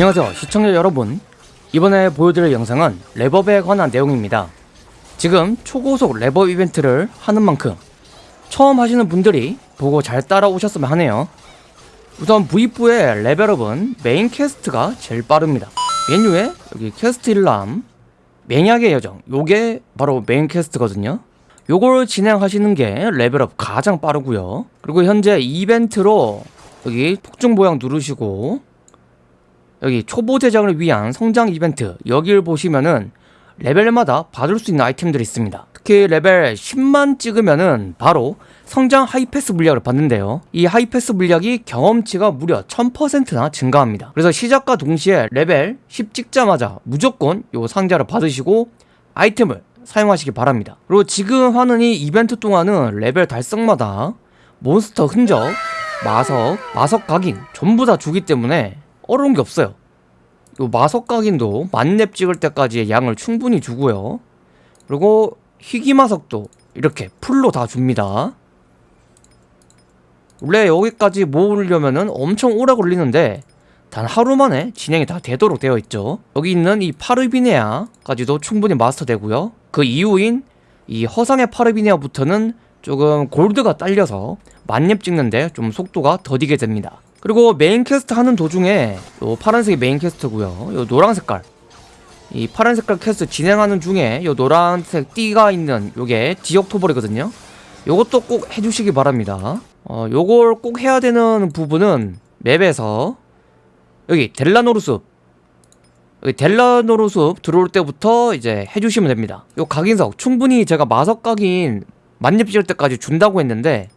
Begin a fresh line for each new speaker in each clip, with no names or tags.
안녕하세요 시청자 여러분. 이번에 보여드릴 영상은 렙업에 관한 내용입니다. 지금 초고속 렙업 이벤트를 하는 만큼 처음 하시는 분들이 보고 잘 따라오셨으면 하네요. 우선 V4의 level up은 main quest가 제일 빠릅니다. 메뉴에 여기 퀘스트 일람 맹약의 여정. 요게 바로 main quest거든요. 요걸 진행하시는 게 level up 가장 빠르고요. 그리고 현재 이벤트로 여기 폭죽 모양 누르시고 여기 초보 제작을 위한 성장 이벤트 여기를 보시면은 레벨마다 받을 수 있는 아이템들이 있습니다. 특히 레벨 10만 찍으면은 바로 성장 하이패스 물약을 받는데요. 이 하이패스 물약이 경험치가 무려 1000%나 증가합니다. 그래서 시작과 동시에 레벨 10 찍자마자 무조건 요 상자를 받으시고 아이템을 사용하시기 바랍니다. 그리고 지금 하는 이 이벤트 동안은 레벨 달성마다 몬스터 흔적, 마석, 마석 각인 전부 다 주기 때문에 어려운 게 없어요. 요 마석 각인도 만렙 찍을 때까지의 양을 충분히 주고요. 그리고 희귀 마석도 이렇게 풀로 다 줍니다. 원래 여기까지 모으려면은 엄청 오래 걸리는데 단 하루 만에 진행이 다 되도록 되어 있죠. 여기 있는 이 파르비네아까지도 충분히 마스터 되고요. 그 이후인 이 허상의 파르비네아부터는 조금 골드가 딸려서 만렙 찍는데 좀 속도가 더디게 됩니다 그리고 main quest 하는 도중에 요 파란색이 main quest고요. 요 노란 색깔. 이 파란 색깔 퀘스트 진행하는 중에 요 노란색 띠가 있는 요게 지역 토벌이거든요. 요것도 꼭 해주시기 바랍니다. 어 요걸 꼭 해야 되는 부분은 map에서 여기 델라노르 숲. 여기 델라노르 숲 들어올 때부터 이제 해주시면 됩니다. 요 각인석 충분히 제가 마석 각인 만렙 지을 때까지 준다고 했는데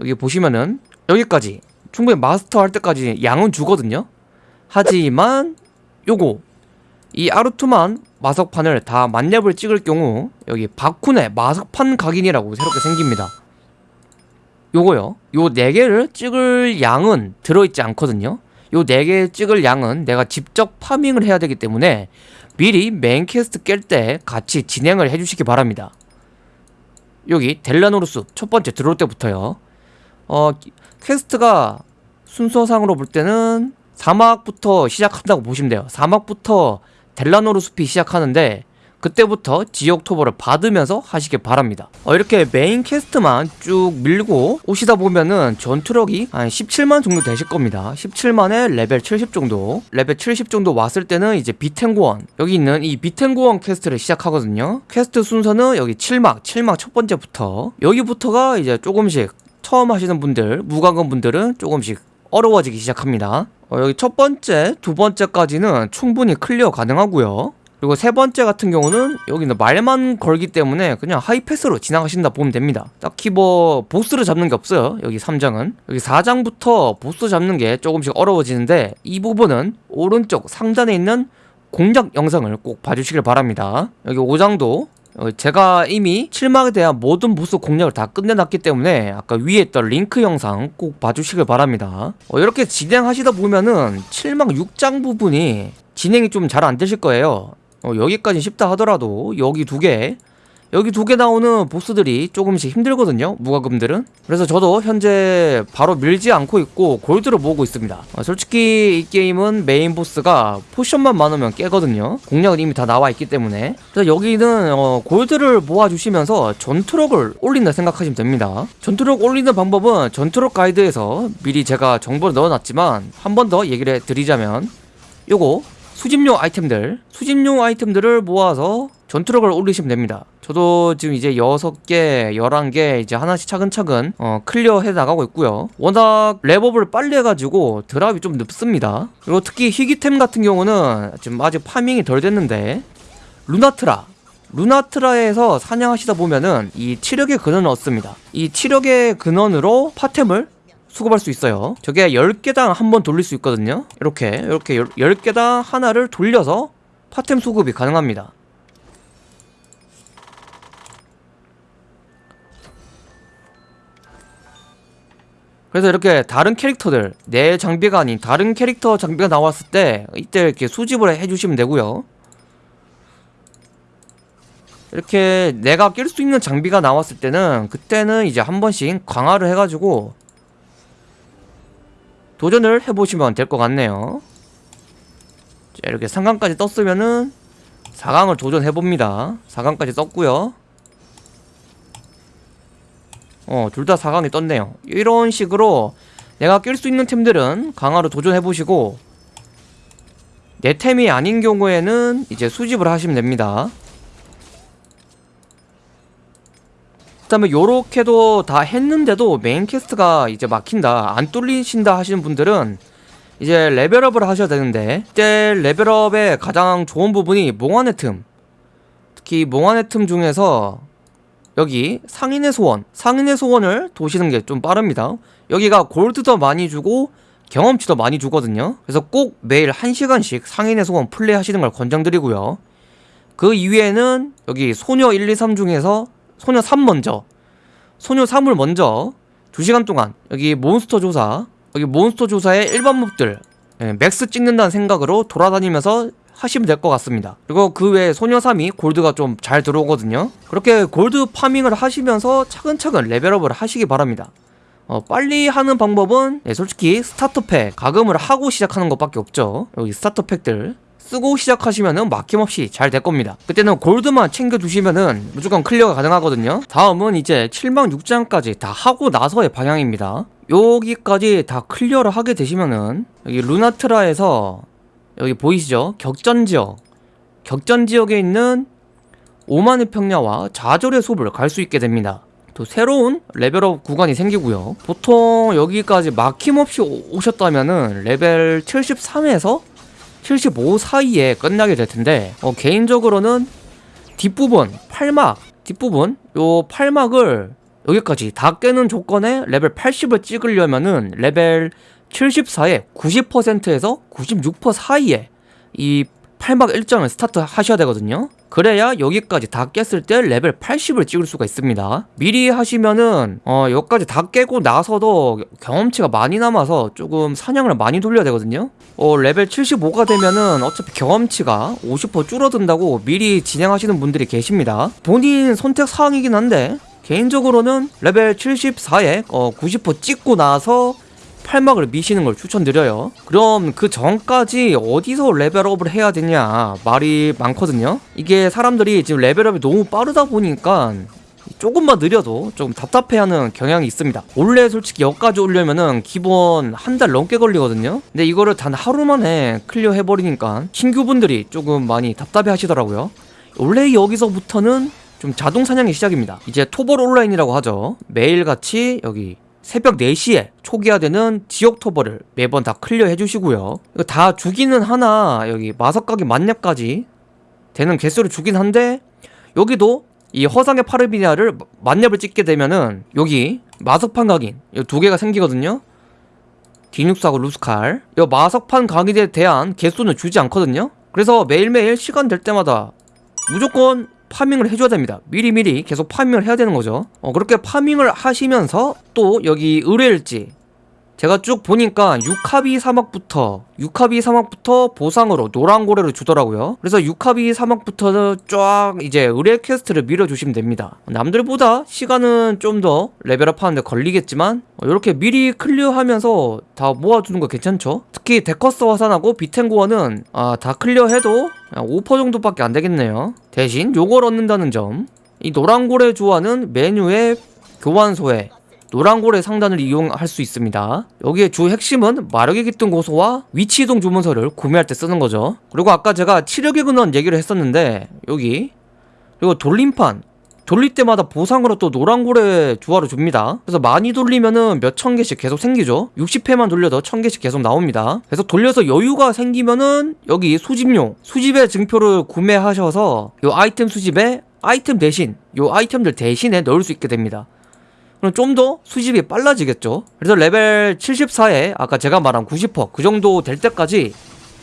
여기 보시면은 여기까지 충분히 마스터 할 때까지 양은 주거든요. 하지만 요거 이 아르투만 마석판을 다 만렙을 찍을 경우 여기 바쿤의 마석판 각인이라고 새롭게 생깁니다. 요거요. 요 4개를 찍을 양은 들어있지 않거든요. 요 4개 찍을 양은 내가 직접 farming을 해야 되기 때문에 미리 main quest 깰 때 같이 진행을 해주시기 바랍니다. 여기 델라노르 숲 첫 번째 들어올 때부터요. 어 quest가 순서상으로 볼 때는 사막부터 시작한다고 보시면 돼요. 사막부터 델라노르 숲이 시작하는데 그때부터 지역 토벌을 받으면서 하시길 바랍니다. 어, 이렇게 main quest만 쭉 밀고 오시다 보면은 전투력이 한 17만 정도 되실 겁니다. 17만에 레벨 70 정도. 레벨 70 정도 왔을 때는 이제 비텐고원. 여기 있는 이 비텐고원 quest를 시작하거든요. 퀘스트 순서는 여기 7막 7막 첫 번째부터. 여기부터가 이제 조금씩 처음 하시는 분들 무관건 분들은 조금씩 어려워지기 시작합니다. 어, 여기 첫 번째, 두 번째까지는 충분히 클리어 가능하고요. 그리고 세 번째 같은 경우는 여기는 말만 걸기 때문에 그냥 하이패스로 지나가신다 보면 됩니다. 딱히 뭐 보스를 잡는 게 없어요 여기 3장은. 여기 4장부터 보스 잡는 게 조금씩 어려워지는데 이 부분은 오른쪽 상단에 있는 공략 영상을 꼭 봐주시길 바랍니다. 여기 5장도 어, 제가 이미 7막에 대한 모든 보스 공략을 다 끝내놨기 때문에 아까 위에 있던 링크 영상 꼭 봐주시길 바랍니다. 어, 이렇게 진행하시다 보면은 7막 6장 부분이 진행이 좀 잘 안 되실 거예요. 어, 여기까지 쉽다 하더라도 여기 두개 여기 두 개 나오는 보스들이 조금씩 힘들거든요 무과금들은. 그래서 저도 현재 바로 밀지 않고 있고 골드를 모으고 있습니다. 어, 솔직히 이 게임은 메인 보스가 potion만 많으면 깨거든요. 공략은 이미 다 나와 있기 때문에. 그래서 여기는 어, 골드를 모아주시면서 전투력을 올린다 생각하시면 됩니다. 전투력 올리는 방법은 전투력 가이드에서 미리 제가 정보를 넣어놨지만 한 번 더 얘기를 드리자면 요거 수집용 아이템들 수집용 아이템들을 모아서 전투력을 올리시면 됩니다. 저도 지금 이제 6개, 11개 이제 하나씩 차근차근 어, 클리어 해 나가고 있고요. 워낙 렙업을 빨리 해가지고 drop이 좀 늦습니다. 그리고 특히 희귀템 같은 경우는 지금 아직 farming이 덜 됐는데 루나트라. 루나트라에서 사냥하시다 보면은 이 치력의 근원을 얻습니다. 이 치력의 근원으로 파템을 수급할 수 있어요. 저게 10개당 한 번 돌릴 수 있거든요. 이렇게 이렇게 10 개당 하나를 돌려서 파템 수급이 가능합니다. 그래서 이렇게 다른 캐릭터들 내 장비가 아닌 다른 캐릭터 장비가 나왔을 때 이때 이렇게 수집을 해주시면 되고요. 이렇게 내가 낄 수 있는 장비가 나왔을 때는 그때는 이제 한 번씩 강화를 해가지고 도전을 해보시면 될 것 같네요 자, 이렇게 3강까지 떴으면은 4강을 도전해봅니다 4강까지 떴고요 어, 둘 다 4강이 떴네요. 이런 식으로 내가 낄 수 있는 템들은 강화로 도전해보시고 내 템이 아닌 경우에는 이제 수집을 하시면 됩니다. 그 다음에 요렇게도 다 했는데도 main quest가 이제 막힌다 안 뚫리신다 하시는 분들은 이제 레벨업을 하셔야 되는데 이때 레벨업의 가장 좋은 부분이 몽환의 틈. 특히 몽환의 틈 중에서 여기 상인의 소원 상인의 소원을 도시는 게 좀 빠릅니다. 여기가 골드도 많이 주고 경험치도 많이 주거든요. 그래서 꼭 매일 1시간씩 상인의 소원 플레이 하시는 걸 권장드리고요. 그 이외에는 여기 소녀 1, 2, 3 중에서 소녀 3 먼저. 소녀 3을 먼저 2시간 동안 여기 몬스터 조사 여기 몬스터 조사의 일반 몹들 예, max 찍는다는 생각으로 돌아다니면서 하시면 될 것 같습니다. 그리고 그 외에 소녀 3이 골드가 좀 잘 들어오거든요. 그렇게 골드 farming을 하시면서 차근차근 level up을 하시기 바랍니다. 어, 빨리 하는 방법은 예, 솔직히 starter pack 과금을 하고 시작하는 것밖에 없죠. 여기 starter pack들 쓰고 시작하시면은 막힘없이 잘 될 겁니다. 그때는 골드만 챙겨두시면은 무조건 클리어가 가능하거든요. 다음은 이제 7막 6장까지 다 하고 나서의 방향입니다. 여기까지 다 클리어를 하게 되시면은 여기 루나트라에서 여기 보이시죠? 격전지역. 격전지역에 있는 오만의 평야와 좌절의 숲을 갈 수 있게 됩니다. 또 새로운 level up 구간이 생기고요. 보통 여기까지 막힘없이 오- 오셨다면은 레벨 73에서 75 사이에 끝나게 될 텐데 어, 개인적으로는 뒷부분 팔막 뒷부분 요 팔막을 여기까지 다 깨는 조건에 레벨 80을 찍으려면은 레벨 74에 90%에서 96% 사이에 이 팔막 일정을 스타트 하셔야 되거든요 그래야 여기까지 다 깼을 때 레벨 80을 찍을 수가 있습니다. 미리 하시면은 어 여기까지 다 깨고 나서도 경험치가 많이 남아서 조금 사냥을 많이 돌려야 되거든요. 어 레벨 75가 되면은 어차피 경험치가 50% 줄어든다고 미리 진행하시는 분들이 계십니다. 본인 선택 사항이긴 한데 개인적으로는 레벨 74에 어, 90% 찍고 나서 8막을 미시는 걸 추천드려요. 그럼 그 전까지 어디서 레벨업을 해야 되냐 말이 많거든요. 이게 사람들이 지금 레벨업이 너무 빠르다 보니까 조금만 느려도 좀 답답해하는 경향이 있습니다. 원래 솔직히 여기까지 오려면은 기본 한 달 넘게 걸리거든요. 근데 이거를 단 하루 만에 클리어 해버리니까 신규분들이 조금 많이 답답해 하시더라고요. 원래 여기서부터는 좀 자동 사냥이 시작입니다. 이제 토벌 온라인이라고 하죠. 매일같이 여기 새벽 4시에 초기화되는 지역 토벌을 매번 다 클리어 해주시고요. 다 주기는 하나 여기 마석각인 만렙까지 되는 개수를 주긴 한데 여기도 이 허상의 파르비니아를 만렙을 찍게 되면은 여기 마석판 각인 이 두 개가 생기거든요. 디눅스하고 루스칼. 이 마석판 각인에 대한 개수는 주지 않거든요. 그래서 매일매일 시간 될 때마다 무조건 파밍을 해줘야 됩니다. 미리미리 계속 파밍을 해야 되는 거죠. 어, 그렇게 파밍을 하시면서 또 여기 의뢰일지 제가 쭉 보니까 유카비 사막부터 유카비 사막부터 보상으로 노란 고래를 주더라고요. 그래서 유카비 사막부터 쫙 이제 의뢰 퀘스트를 밀어주시면 됩니다. 남들보다 시간은 좀 더 레벨업 하는데 걸리겠지만 이렇게 미리 클리어하면서 다 모아주는 거 괜찮죠? 특히 데커스 화산하고 비텐고어는 아, 다 클리어해도 5% 정도밖에 안 되겠네요. 대신 요걸 얻는다는 점. 이 노란 고래 조화는 메뉴의 교환소에 노란고래 상단을 이용할 수 있습니다. 여기에 주 핵심은 마력의 깃든 고소와 위치 이동 주문서를 구매할 때 쓰는 거죠. 그리고 아까 제가 치력의 근원 얘기를 했었는데 여기 그리고 돌림판 돌릴 때마다 보상으로 또 노란고래 주화를 줍니다. 그래서 많이 돌리면은 몇 천 개씩 계속 생기죠. 60회만 돌려도 천 개씩 계속 나옵니다. 그래서 돌려서 여유가 생기면은 여기 수집용 수집의 증표를 구매하셔서 요 아이템 수집에 아이템 대신 요 아이템들 대신에 넣을 수 있게 됩니다. 그럼 좀 더 수집이 빨라지겠죠? 그래서 레벨 74에 아까 제가 말한 90%그 정도 될 때까지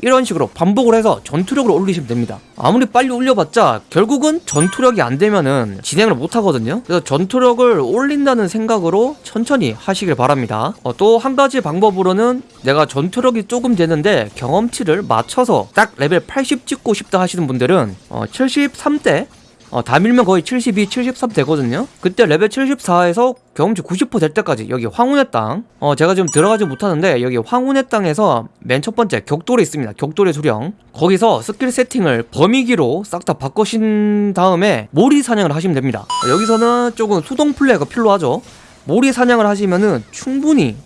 이런 식으로 반복을 해서 전투력을 올리시면 됩니다. 아무리 빨리 올려봤자 결국은 전투력이 안 되면은 진행을 못 하거든요. 그래서 전투력을 올린다는 생각으로 천천히 하시길 바랍니다. 어, 또 한 가지 방법으로는 내가 전투력이 조금 되는데 경험치를 맞춰서 딱 레벨 80 찍고 싶다 하시는 분들은 어, 73대 어, 다 밀면 거의 72, 73 되거든요. 그때 레벨 74에서 경험치 90%될 때까지 여기 황혼의 땅. 어, 제가 지금 들어가지 못하는데 여기 황혼의 땅에서 맨 첫 번째 격돌이 있습니다. 격돌의 수렁. 거기서 스킬 세팅을 범위기로 싹 다 바꾸신 다음에 몰이 사냥을 하시면 됩니다. 어, 여기서는 조금 수동 플레이가 필요하죠. 몰이 사냥을 하시면은 충분히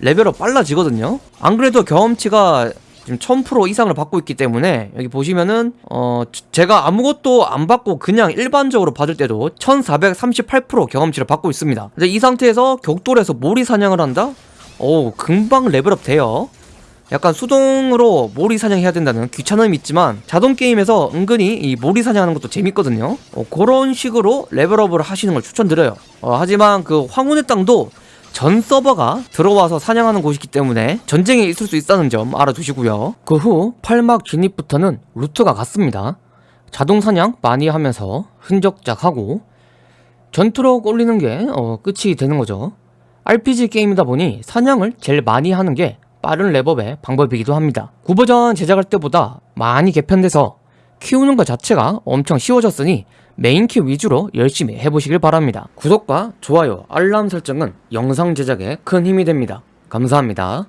레벨업 빨라지거든요. 안 그래도 경험치가 지금 1000% 이상을 받고 있기 때문에 여기 보시면은 어 제가 아무것도 안 받고 그냥 일반적으로 받을 때도 1438% 경험치를 받고 있습니다. 근데 이 상태에서 격돌에서 몰이 사냥을 한다? 오 금방 레벨업 돼요. 약간 수동으로 몰이 사냥해야 된다는 귀찮음이 있지만 자동 게임에서 은근히 이 몰이 사냥하는 것도 재밌거든요. 어, 그런 식으로 레벨업을 하시는 걸 추천드려요. 어, 하지만 그 황혼의 땅도 전 서버가 들어와서 사냥하는 곳이기 때문에 전쟁이 있을 수 있다는 점 알아두시고요. 그 후 8막 진입부터는 루트가 같습니다. 자동 사냥 많이 하면서 흔적작하고 전투력 올리는 게 어, 끝이 되는 거죠. RPG 게임이다 보니 사냥을 제일 많이 하는 게 빠른 랩업의 방법이기도 합니다. 9버전 제작할 때보다 많이 개편돼서 키우는 것 자체가 엄청 쉬워졌으니 메인키 위주로 열심히 해보시길 바랍니다. 구독과 좋아요, 알람 설정은 영상 제작에 큰 힘이 됩니다. 감사합니다.